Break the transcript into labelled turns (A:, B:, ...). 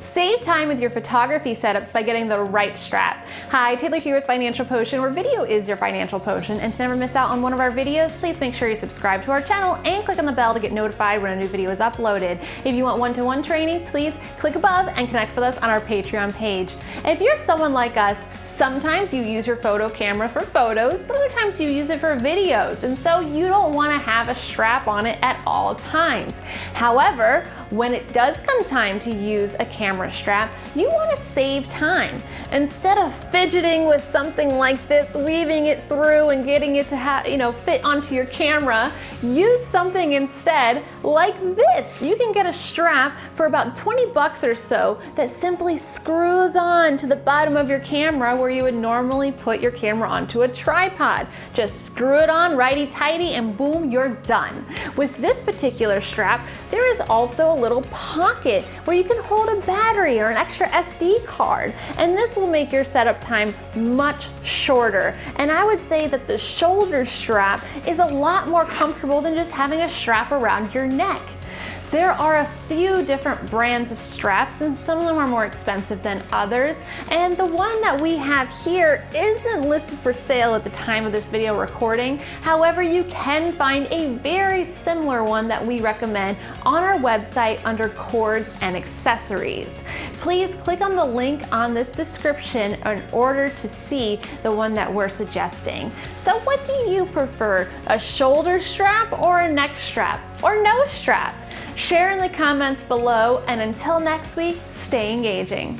A: Save time with your photography setups by getting the right strap. Hi, Taylor here with Financial Potion, where video is your financial potion. And to never miss out on one of our videos, please make sure you subscribe to our channel and click on the bell to get notified when a new video is uploaded. If you want one-to-one -one training, please click above and connect with us on our Patreon page. if you're someone like us, sometimes you use your photo camera for photos, but other times you use it for videos. And so you don't want to have a strap on it at all times. However, when it does come time to use a camera strap, you want to save time. Instead of fidgeting with something like this, weaving it through and getting it to have, you know, fit onto your camera, use something instead like this. You can get a strap for about 20 bucks or so that simply screws on to the bottom of your camera where you would normally put your camera onto a tripod. Just screw it on righty-tighty and boom, you're done. With this particular strap, there is also a little pocket where you can hold a battery or an extra SD card. And this will make your setup time much shorter. And I would say that the shoulder strap is a lot more comfortable than just having a strap around your neck. There are a few different brands of straps and some of them are more expensive than others. And the one that we have here isn't listed for sale at the time of this video recording. However, you can find a very similar one that we recommend on our website under cords and accessories. Please click on the link on this description in order to see the one that we're suggesting. So what do you prefer, a shoulder strap or a neck strap or no strap? Share in the comments below, and until next week, stay engaging.